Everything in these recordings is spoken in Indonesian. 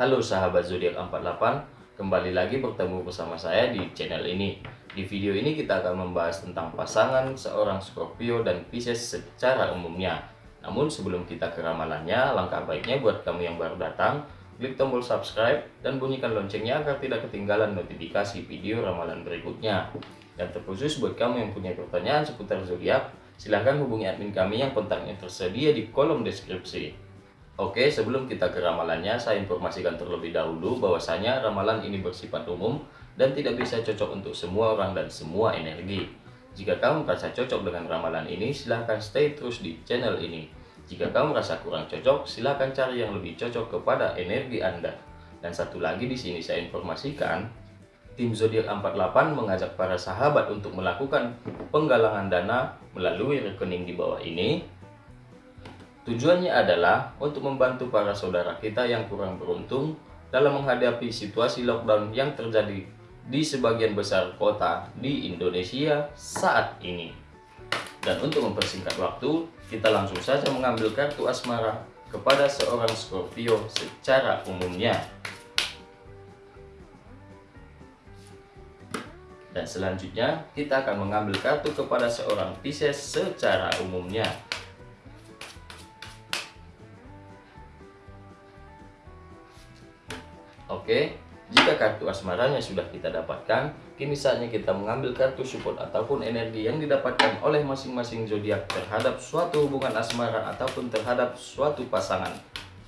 Halo sahabat zodiak 48, kembali lagi bertemu bersama saya di channel ini. Di video ini kita akan membahas tentang pasangan seorang Scorpio dan Pisces secara umumnya. Namun sebelum kita ke ramalannya, langkah baiknya buat kamu yang baru datang, klik tombol subscribe dan bunyikan loncengnya agar tidak ketinggalan notifikasi video ramalan berikutnya. Dan terkhusus buat kamu yang punya pertanyaan seputar zodiak, silahkan hubungi admin kami yang kontaknya tersedia di kolom deskripsi. Oke, sebelum kita ke ramalannya, saya informasikan terlebih dahulu bahwasanya ramalan ini bersifat umum dan tidak bisa cocok untuk semua orang dan semua energi. Jika kamu merasa cocok dengan ramalan ini, silahkan stay terus di channel ini. Jika kamu merasa kurang cocok, silahkan cari yang lebih cocok kepada energi Anda. Dan satu lagi di sini saya informasikan, tim zodiak 48 mengajak para sahabat untuk melakukan penggalangan dana melalui rekening di bawah ini Tujuannya adalah untuk membantu para saudara kita yang kurang beruntung dalam menghadapi situasi lockdown yang terjadi di sebagian besar kota di Indonesia saat ini. Dan untuk mempersingkat waktu, kita langsung saja mengambil kartu asmara kepada seorang Scorpio secara umumnya. Dan selanjutnya, kita akan mengambil kartu kepada seorang Pisces secara umumnya. Oke, jika kartu asmaranya sudah kita dapatkan, kini saatnya kita mengambil kartu support ataupun energi yang didapatkan oleh masing-masing zodiak terhadap suatu hubungan asmara ataupun terhadap suatu pasangan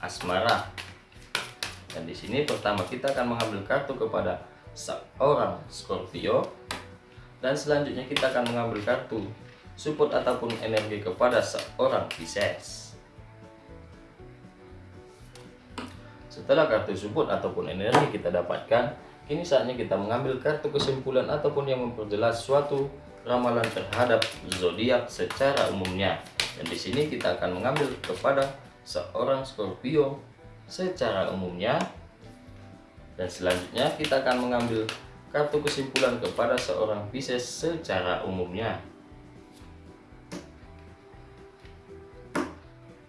asmara. Dan di sini pertama kita akan mengambil kartu kepada seorang Scorpio dan selanjutnya kita akan mengambil kartu support ataupun energi kepada seorang Pisces. Setelah kartu support ataupun energi kita dapatkan, kini saatnya kita mengambil kartu kesimpulan ataupun yang memperjelas suatu ramalan terhadap zodiak secara umumnya. Dan di sini kita akan mengambil kepada seorang Scorpio secara umumnya. Dan selanjutnya kita akan mengambil kartu kesimpulan kepada seorang Pisces secara umumnya.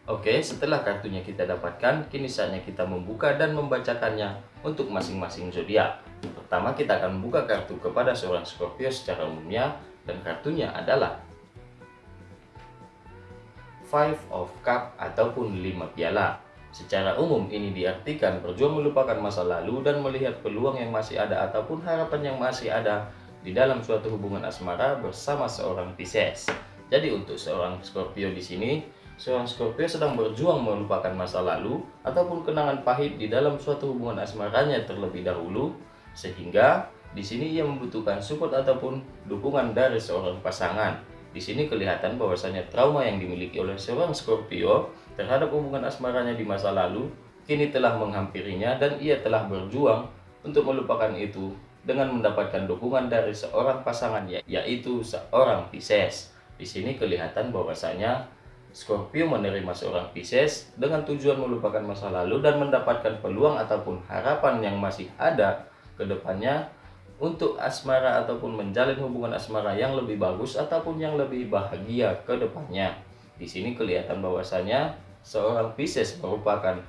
Oke, setelah kartunya kita dapatkan, kini saatnya kita membuka dan membacakannya untuk masing-masing zodiak. Pertama, kita akan membuka kartu kepada seorang Scorpio secara umumnya dan kartunya adalah Five of Cup ataupun 5 piala. Secara umum ini diartikan berjuang melupakan masa lalu dan melihat peluang yang masih ada ataupun harapan yang masih ada di dalam suatu hubungan asmara bersama seorang Pisces. Jadi untuk seorang Scorpio di sini seorang Scorpio sedang berjuang melupakan masa lalu ataupun kenangan pahit di dalam suatu hubungan asmaranya terlebih dahulu sehingga di sini ia membutuhkan support ataupun dukungan dari seorang pasangan. Di sini kelihatan bahwasanya trauma yang dimiliki oleh seorang Scorpio terhadap hubungan asmaranya di masa lalu kini telah menghampirinya dan ia telah berjuang untuk melupakan itu dengan mendapatkan dukungan dari seorang pasangan yaitu seorang Pisces. Di sini kelihatan bahwasanya Scorpio menerima seorang Pisces dengan tujuan melupakan masa lalu dan mendapatkan peluang ataupun harapan yang masih ada ke depannya untuk asmara ataupun menjalin hubungan asmara yang lebih bagus ataupun yang lebih bahagia ke depannya. Di sini kelihatan bahwasanya seorang Pisces merupakan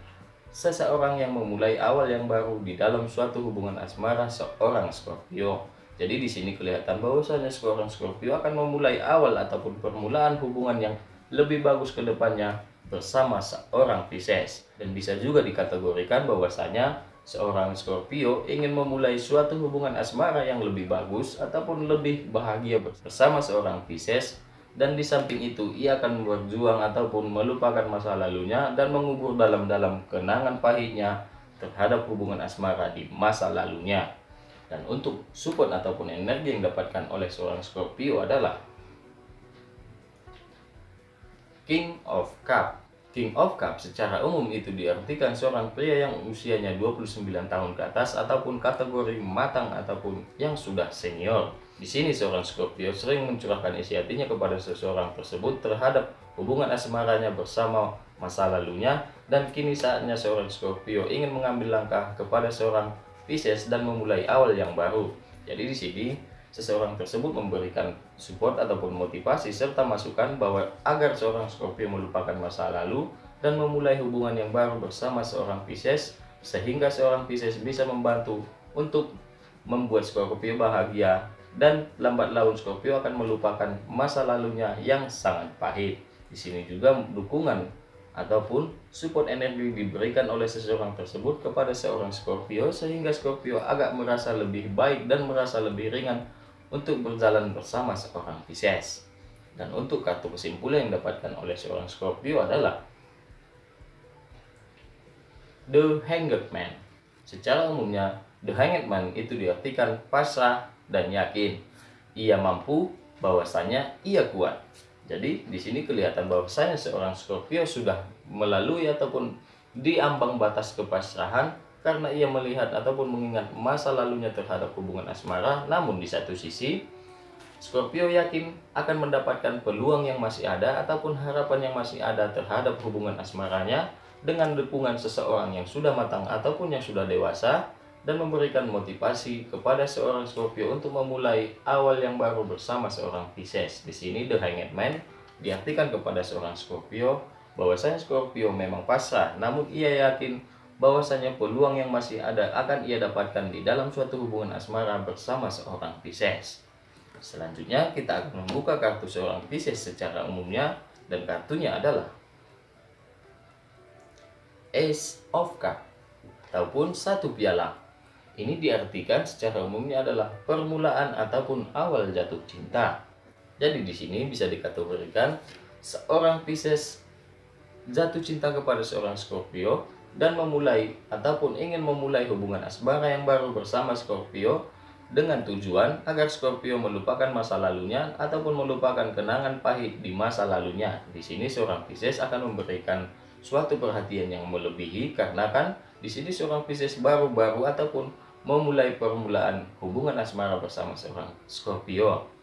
seseorang yang memulai awal yang baru di dalam suatu hubungan asmara seorang Scorpio. Jadi di sini kelihatan bahwasanya seorang Scorpio akan memulai awal ataupun permulaan hubungan yang lebih bagus ke depannya bersama seorang Pisces. Dan bisa juga dikategorikan bahwasanya seorang Scorpio ingin memulai suatu hubungan asmara yang lebih bagus ataupun lebih bahagia bersama seorang Pisces dan di samping itu ia akan berjuang ataupun melupakan masa lalunya dan mengubur dalam-dalam kenangan pahitnya terhadap hubungan asmara di masa lalunya. Dan untuk support ataupun energi yang didapatkan oleh seorang Scorpio adalah King of Cup King of Cup secara umum itu diartikan seorang pria yang usianya 29 tahun ke atas ataupun kategori matang ataupun yang sudah senior. Di sini seorang Scorpio sering mencurahkan isi hatinya kepada seseorang tersebut terhadap hubungan asmaranya bersama masa lalunya dan kini saatnya seorang Scorpio ingin mengambil langkah kepada seorang Pisces dan memulai awal yang baru. Jadi di sini seseorang tersebut memberikan support ataupun motivasi serta masukan bahwa agar seorang Scorpio melupakan masa lalu dan memulai hubungan yang baru bersama seorang Pisces sehingga seorang Pisces bisa membantu untuk membuat Scorpio bahagia dan lambat laun Scorpio akan melupakan masa lalunya yang sangat pahit. Di sini juga dukungan ataupun support energi diberikan oleh seseorang tersebut kepada seorang Scorpio sehingga Scorpio agak merasa lebih baik dan merasa lebih ringan untuk berjalan bersama seorang Pisces. Dan untuk kartu kesimpulan yang didapatkan oleh seorang Scorpio adalah The Hanged Man. Secara umumnya, The Hanged Man itu diartikan pasrah dan yakin. Ia mampu bahwasanya ia kuat. Jadi di sini kelihatan bahwasanya seorang Scorpio sudah melalui ataupun di ambang batas kepasrahan karena ia melihat ataupun mengingat masa lalunya terhadap hubungan asmara. Namun di satu sisi Scorpio yakin akan mendapatkan peluang yang masih ada ataupun harapan yang masih ada terhadap hubungan asmaranya dengan dukungan seseorang yang sudah matang ataupun yang sudah dewasa dan memberikan motivasi kepada seorang Scorpio untuk memulai awal yang baru bersama seorang Pisces. Di sini The Hanged Man diartikan kepada seorang Scorpio bahwasanya Scorpio memang pasrah, namun ia yakin bahwasanya peluang yang masih ada akan ia dapatkan di dalam suatu hubungan asmara bersama seorang Pisces. Selanjutnya kita akan membuka kartu seorang Pisces secara umumnya dan kartunya adalah Ace of Cup ataupun satu piala ini diartikan secara umumnya adalah permulaan ataupun awal jatuh cinta. Jadi di sini bisa dikategorikan seorang Pisces jatuh cinta kepada seorang Scorpio dan memulai ataupun ingin memulai hubungan asmara yang baru bersama Scorpio dengan tujuan agar Scorpio melupakan masa lalunya ataupun melupakan kenangan pahit di masa lalunya. Di sini seorang Pisces akan memberikan suatu perhatian yang melebihi karena kan di sini seorang Pisces baru-baru ataupun memulai permulaan hubungan asmara bersama seorang Scorpio.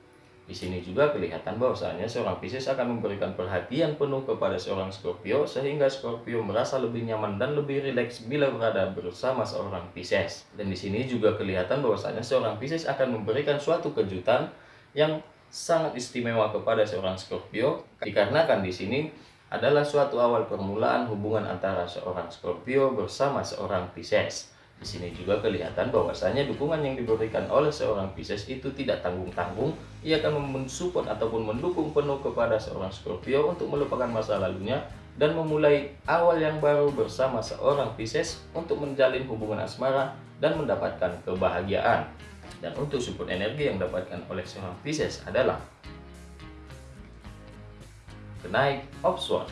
Di sini juga kelihatan bahwasanya seorang Pisces akan memberikan perhatian penuh kepada seorang Scorpio sehingga Scorpio merasa lebih nyaman dan lebih rileks bila berada bersama seorang Pisces. Dan di sini juga kelihatan bahwasanya seorang Pisces akan memberikan suatu kejutan yang sangat istimewa kepada seorang Scorpio dikarenakan di sini adalah suatu awal permulaan hubungan antara seorang Scorpio bersama seorang Pisces. Di sini juga kelihatan bahwasanya dukungan yang diberikan oleh seorang Pisces itu tidak tanggung-tanggung. Ia akan mensupport ataupun mendukung penuh kepada seorang Scorpio untuk melupakan masa lalunya dan memulai awal yang baru bersama seorang Pisces untuk menjalin hubungan asmara dan mendapatkan kebahagiaan. Dan untuk support energi yang didapatkan oleh seorang Pisces adalah kenaik sword.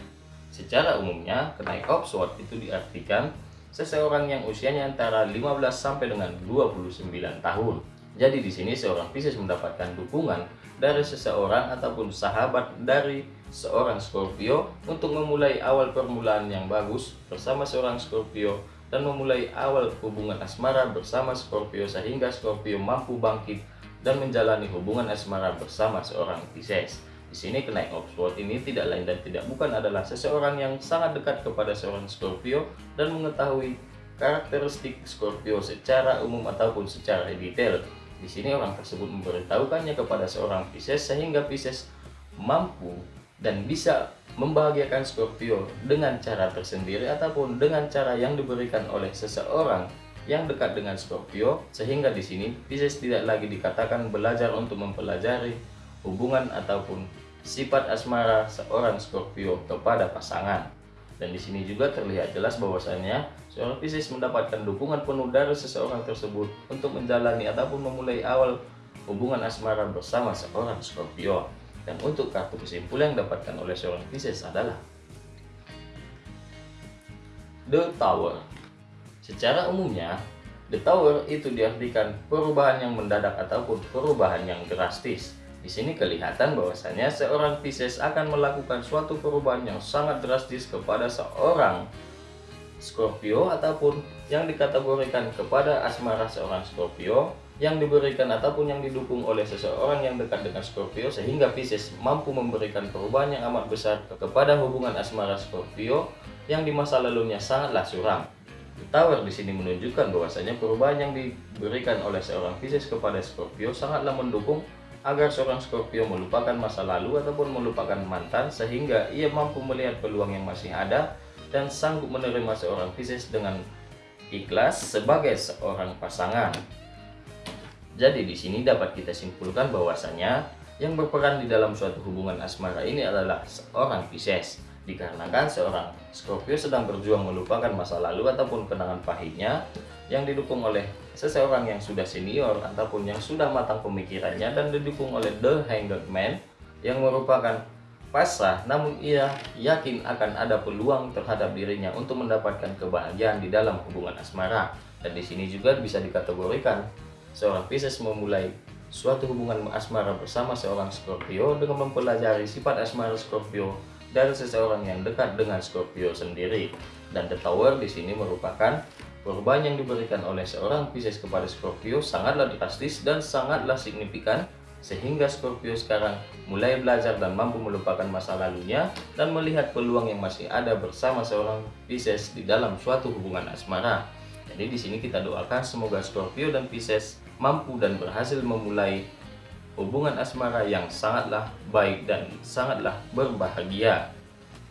Secara umumnya, kenaik sword itu diartikan seseorang yang usianya antara 15 sampai dengan 29 tahun. Jadi di sini seorang Pisces mendapatkan dukungan dari seseorang ataupun sahabat dari seorang Scorpio untuk memulai awal permulaan yang bagus bersama seorang Scorpio dan memulai awal hubungan asmara bersama Scorpio sehingga Scorpio mampu bangkit dan menjalani hubungan asmara bersama seorang Pisces. Di sini kenaik Oxford ini tidak lain dan tidak bukan adalah seseorang yang sangat dekat kepada seorang Scorpio dan mengetahui karakteristik Scorpio secara umum ataupun secara detail. Di sini orang tersebut memberitahukannya kepada seorang Pisces sehingga Pisces mampu dan bisa membahagiakan Scorpio dengan cara tersendiri ataupun dengan cara yang diberikan oleh seseorang yang dekat dengan Scorpio sehingga di sini Pisces tidak lagi dikatakan belajar untuk mempelajari hubungan ataupun sifat asmara seorang Scorpio kepada pasangan. Dan di sini juga terlihat jelas bahwasanya seorang Pisces mendapatkan dukungan penuh dari seseorang tersebut untuk menjalani ataupun memulai awal hubungan asmara bersama seorang Scorpio. Dan untuk kartu kesimpulan yang didapatkan oleh seorang Pisces adalah The Tower. Secara umumnya, The Tower itu diartikan perubahan yang mendadak ataupun perubahan yang drastis di sini kelihatan bahwasanya seorang Pisces akan melakukan suatu perubahan yang sangat drastis kepada seorang Scorpio ataupun yang dikategorikan kepada asmara seorang Scorpio yang diberikan ataupun yang didukung oleh seseorang yang dekat dengan Scorpio sehingga Pisces mampu memberikan perubahan yang amat besar kepada hubungan asmara Scorpio yang di masa lalunya sangatlah suram. Tower di sini menunjukkan bahwasanya perubahan yang diberikan oleh seorang Pisces kepada Scorpio sangatlah mendukung agar seorang Scorpio melupakan masa lalu ataupun melupakan mantan sehingga ia mampu melihat peluang yang masih ada dan sanggup menerima seorang Pisces dengan ikhlas sebagai seorang pasangan. Jadi di sini dapat kita simpulkan bahwasanya yang berperan di dalam suatu hubungan asmara ini adalah seorang Pisces. Dikarenakan seorang Scorpio sedang berjuang melupakan masa lalu ataupun kenangan pahitnya yang didukung oleh seseorang yang sudah senior ataupun yang sudah matang pemikirannya dan didukung oleh The Hanged Man yang merupakan pasrah namun ia yakin akan ada peluang terhadap dirinya untuk mendapatkan kebahagiaan di dalam hubungan asmara dan di sini juga bisa dikategorikan seorang Pisces memulai suatu hubungan asmara bersama seorang Scorpio dengan mempelajari sifat asmara Scorpio dari seseorang yang dekat dengan Scorpio sendiri. Dan The Tower di sini merupakan perubahan yang diberikan oleh seorang Pisces kepada Scorpio sangatlah drastis dan sangatlah signifikan sehingga Scorpio sekarang mulai belajar dan mampu melupakan masa lalunya dan melihat peluang yang masih ada bersama seorang Pisces di dalam suatu hubungan asmara. Jadi di sini kita doakan semoga Scorpio dan Pisces mampu dan berhasil memulai hubungan asmara yang sangatlah baik dan sangatlah berbahagia.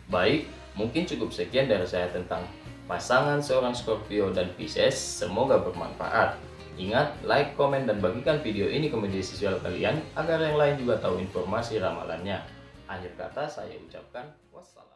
Baik, mungkin cukup sekian dari saya tentang pasangan seorang Scorpio dan Pisces. Semoga bermanfaat. Ingat, like, komen, dan bagikan video ini ke media sosial kalian agar yang lain juga tahu informasi ramalannya. Akhir kata saya ucapkan wassalam.